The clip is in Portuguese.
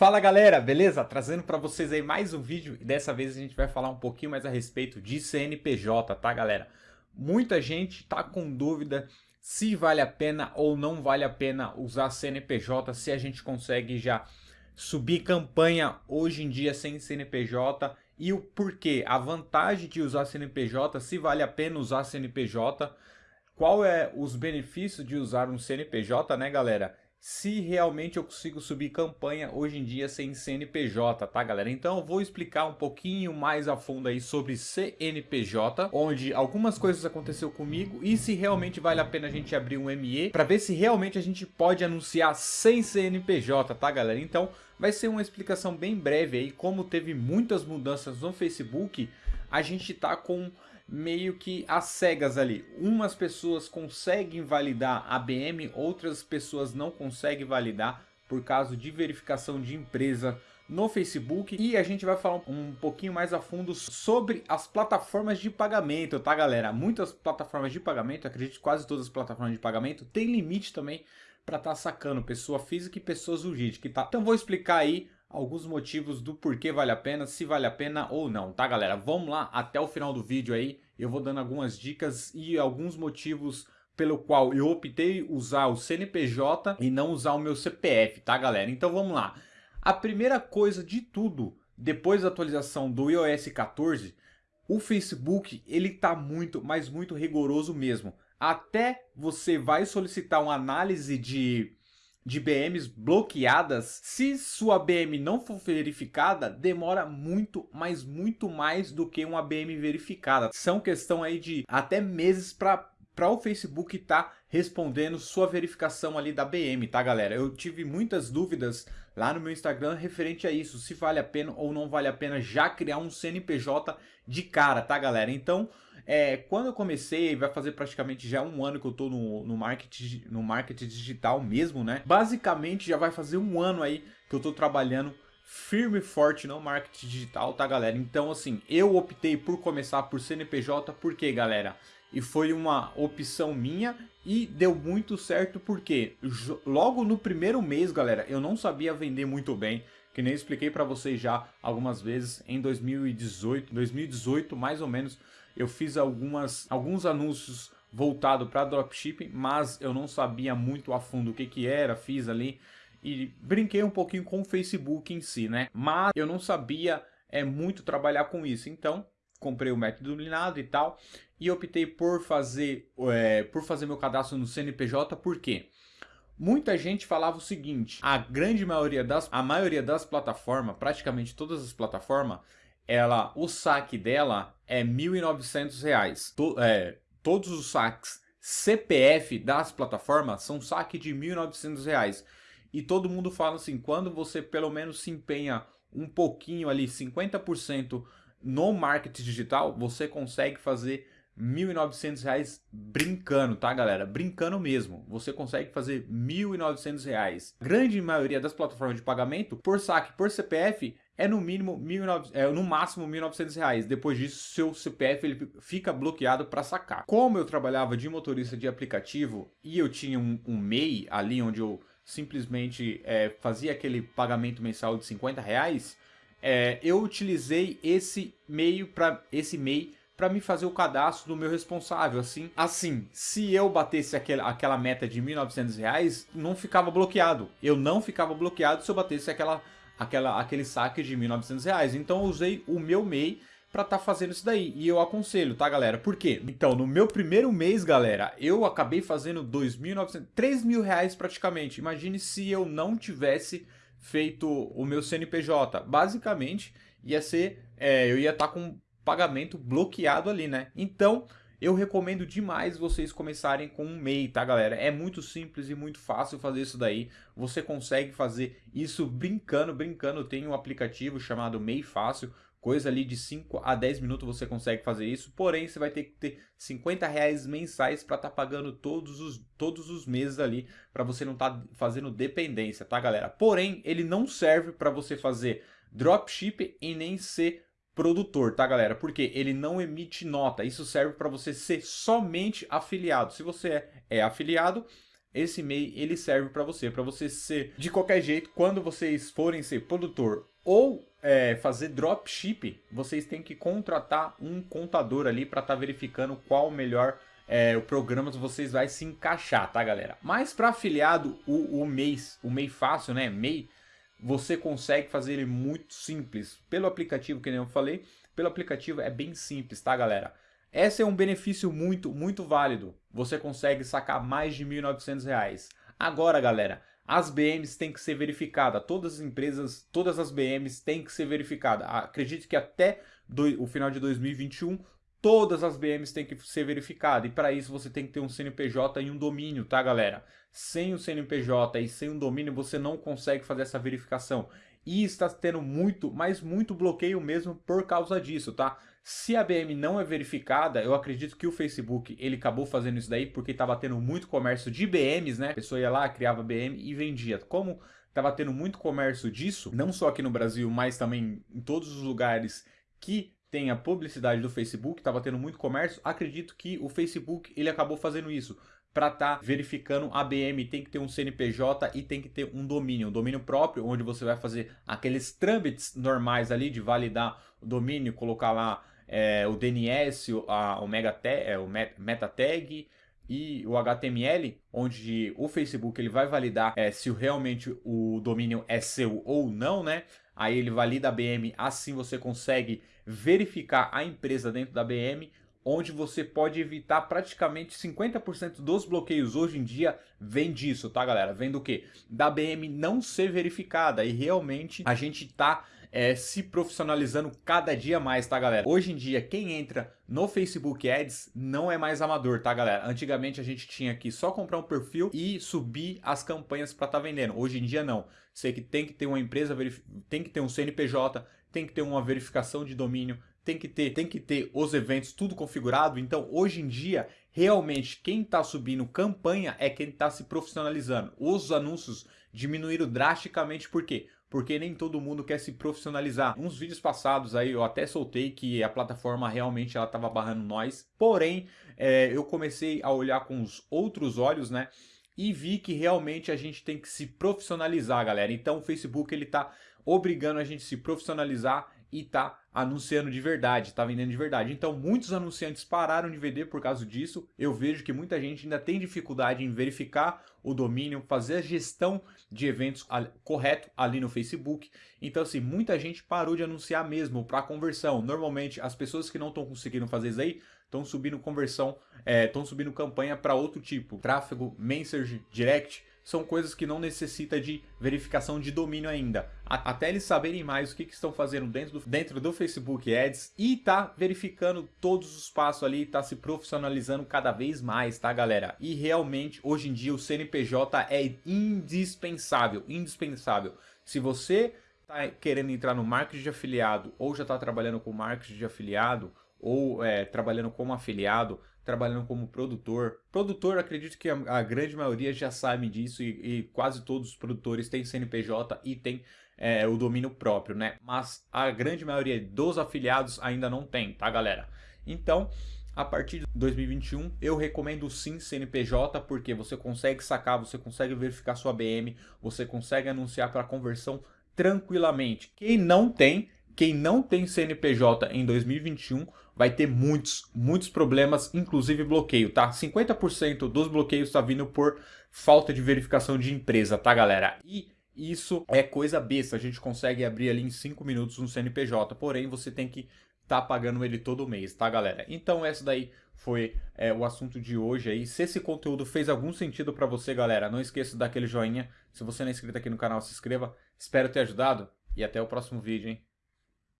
Fala galera, beleza? Trazendo para vocês aí mais um vídeo e dessa vez a gente vai falar um pouquinho mais a respeito de CNPJ, tá galera? Muita gente tá com dúvida se vale a pena ou não vale a pena usar CNPJ, se a gente consegue já subir campanha hoje em dia sem CNPJ e o porquê, a vantagem de usar CNPJ, se vale a pena usar CNPJ, qual é os benefícios de usar um CNPJ, né galera? Se realmente eu consigo subir campanha hoje em dia sem CNPJ, tá galera? Então eu vou explicar um pouquinho mais a fundo aí sobre CNPJ, onde algumas coisas aconteceu comigo e se realmente vale a pena a gente abrir um ME para ver se realmente a gente pode anunciar sem CNPJ, tá galera? Então vai ser uma explicação bem breve aí, como teve muitas mudanças no Facebook, a gente tá com meio que às cegas ali. Umas pessoas conseguem validar a BM, outras pessoas não conseguem validar por causa de verificação de empresa no Facebook e a gente vai falar um pouquinho mais a fundo sobre as plataformas de pagamento, tá galera? Muitas plataformas de pagamento, acredito que quase todas as plataformas de pagamento tem limite também para estar tá sacando pessoa física e pessoa jurídica, tá? Então vou explicar aí alguns motivos do porquê vale a pena, se vale a pena ou não, tá galera? Vamos lá até o final do vídeo aí, eu vou dando algumas dicas e alguns motivos pelo qual eu optei usar o CNPJ e não usar o meu CPF, tá galera? Então vamos lá. A primeira coisa de tudo, depois da atualização do iOS 14, o Facebook ele tá muito, mas muito rigoroso mesmo. Até você vai solicitar uma análise de de BMs bloqueadas, se sua BM não for verificada, demora muito, mas muito mais do que uma BM verificada. São questão aí de até meses para para o Facebook tá respondendo sua verificação ali da BM, tá galera? Eu tive muitas dúvidas lá no meu Instagram referente a isso, se vale a pena ou não vale a pena já criar um CNPJ de cara, tá galera? Então, é, quando eu comecei, vai fazer praticamente já um ano que eu tô no, no, marketing, no marketing digital mesmo, né? Basicamente já vai fazer um ano aí que eu tô trabalhando firme e forte no marketing digital, tá galera? Então assim, eu optei por começar por CNPJ, porque galera? E foi uma opção minha e deu muito certo porque logo no primeiro mês, galera, eu não sabia vender muito bem, que nem expliquei para vocês já algumas vezes em 2018, 2018 mais ou menos, eu fiz algumas, alguns anúncios voltado para dropshipping, mas eu não sabia muito a fundo o que que era, fiz ali e brinquei um pouquinho com o Facebook em si, né? Mas eu não sabia é muito trabalhar com isso, então comprei o método dominado e tal e optei por fazer é, por fazer meu cadastro no CNPJ, por quê? Muita gente falava o seguinte, a grande maioria das, a maioria das plataformas, praticamente todas as plataformas, ela, o saque dela é R$ 1.900. To, é, todos os saques CPF das plataformas são saque de R$ 1.900. E todo mundo fala assim, quando você pelo menos se empenha um pouquinho ali, 50% no marketing digital, você consegue fazer R$ 1.900 brincando, tá galera? Brincando mesmo. Você consegue fazer R$ 1.900. Grande maioria das plataformas de pagamento, por saque, por CPF, é no mínimo 1.900, é no máximo R$ 1.900. Depois disso, seu CPF ele fica bloqueado para sacar. Como eu trabalhava de motorista de aplicativo e eu tinha um, um MEI ali onde eu simplesmente é, fazia aquele pagamento mensal de 50 reais, é, eu utilizei esse meio para esse MEI para me fazer o cadastro do meu responsável, assim. Assim, se eu batesse aquela, aquela meta de R$ 1.900, não ficava bloqueado. Eu não ficava bloqueado se eu batesse aquela aquela, aquele saque de R$ 1.900. Então eu usei o meu MEI para estar tá fazendo isso daí. E eu aconselho, tá, galera? Por quê? Então, no meu primeiro mês, galera, eu acabei fazendo 2.900, 3 mil reais praticamente. Imagine se eu não tivesse feito o meu CNPJ. Basicamente, ia ser, é, eu ia estar tá com pagamento bloqueado ali, né? Então, eu recomendo demais vocês começarem com um MEI, tá galera? É muito simples e muito fácil fazer isso daí. Você consegue fazer isso brincando, brincando. Tem um aplicativo chamado MEI Fácil, coisa ali de 5 a 10 minutos você consegue fazer isso. Porém, você vai ter que ter 50 reais mensais para estar tá pagando todos os, todos os meses ali, para você não estar tá fazendo dependência, tá galera? Porém, ele não serve para você fazer dropship e nem ser produtor, tá galera? Porque ele não emite nota, isso serve para você ser somente afiliado. Se você é, é afiliado, esse MEI ele serve para você, para você ser de qualquer jeito, quando vocês forem ser produtor ou é, fazer dropship, vocês têm que contratar um contador ali para estar tá verificando qual o melhor é, o programa vocês vai se encaixar, tá galera? Mas para afiliado, o, o mês, o MEI fácil, né, MEI, você consegue fazer ele muito simples. Pelo aplicativo, que nem eu falei, pelo aplicativo é bem simples, tá galera? Esse é um benefício muito, muito válido. Você consegue sacar mais de R$ 1.900. Agora, galera, as BMs têm que ser verificadas. Todas as empresas, todas as BMs têm que ser verificadas. Acredito que até do, o final de 2021, todas as BMs têm que ser verificadas. E para isso você tem que ter um CNPJ e um domínio, tá, galera? Sem o CNPJ e sem um domínio, você não consegue fazer essa verificação. E está tendo muito, mas muito bloqueio mesmo por causa disso, tá? Se a BM não é verificada, eu acredito que o Facebook ele acabou fazendo isso daí porque estava tendo muito comércio de BMs, né? A pessoa ia lá, criava BM e vendia. Como estava tendo muito comércio disso, não só aqui no Brasil, mas também em todos os lugares que tem a publicidade do Facebook, estava tendo muito comércio, acredito que o Facebook ele acabou fazendo isso para estar tá verificando a BM, tem que ter um CNPJ e tem que ter um domínio, um domínio próprio, onde você vai fazer aqueles trâmites normais ali de validar o domínio, colocar lá é, o DNS, a, o, mega é, o meta tag e o HTML, onde o Facebook ele vai validar é, se realmente o domínio é seu ou não, né? Aí ele valida a BM, assim você consegue verificar a empresa dentro da BM, onde você pode evitar praticamente 50% dos bloqueios hoje em dia vem disso, tá galera? Vem do que? Da BM não ser verificada e realmente a gente tá é, se profissionalizando cada dia mais, tá galera? Hoje em dia, quem entra no Facebook Ads não é mais amador, tá galera? Antigamente a gente tinha que só comprar um perfil e subir as campanhas para estar tá vendendo. Hoje em dia não. Você que tem que ter uma empresa, tem que ter um CNPJ, tem que ter uma verificação de domínio, tem que ter, tem que ter os eventos tudo configurado. Então, hoje em dia, realmente quem está subindo campanha é quem está se profissionalizando. Os anúncios diminuíram drasticamente, por quê? Porque nem todo mundo quer se profissionalizar. Uns vídeos passados aí eu até soltei que a plataforma realmente ela estava barrando nós. Porém, é, eu comecei a olhar com os outros olhos, né? E vi que realmente a gente tem que se profissionalizar, galera. Então o Facebook ele está obrigando a gente a se profissionalizar e tá anunciando de verdade, tá vendendo de verdade. Então muitos anunciantes pararam de vender por causa disso. Eu vejo que muita gente ainda tem dificuldade em verificar o domínio, fazer a gestão de eventos correto ali no Facebook. Então assim, muita gente parou de anunciar mesmo para conversão. Normalmente as pessoas que não estão conseguindo fazer isso aí estão subindo conversão, estão é, subindo campanha para outro tipo, tráfego, message, direct, são coisas que não necessita de verificação de domínio ainda. Até eles saberem mais o que, que estão fazendo dentro do, dentro do Facebook Ads e tá verificando todos os passos ali, tá se profissionalizando cada vez mais, tá galera? E realmente, hoje em dia, o CNPJ é indispensável, indispensável. Se você tá querendo entrar no marketing de afiliado ou já está trabalhando com marketing de afiliado ou é, trabalhando como afiliado, trabalhando como produtor. Produtor, acredito que a, a grande maioria já sabe disso e, e, quase todos os produtores têm CNPJ e têm é, o domínio próprio, né? Mas a grande maioria dos afiliados ainda não tem, tá galera? Então, a partir de 2021, eu recomendo sim CNPJ, porque você consegue sacar, você consegue verificar sua BM, você consegue anunciar para conversão tranquilamente. Quem não tem, quem não tem CNPJ em 2021 vai ter muitos, muitos problemas, inclusive bloqueio, tá? 50% dos bloqueios está vindo por falta de verificação de empresa, tá, galera? E isso é coisa besta, a gente consegue abrir ali em 5 minutos um CNPJ, porém você tem que tá pagando ele todo mês, tá, galera? Então essa daí foi é, o assunto de hoje aí. Se esse conteúdo fez algum sentido para você, galera, não esqueça daquele joinha. Se você não é inscrito aqui no canal, se inscreva. Espero ter ajudado e até o próximo vídeo, hein?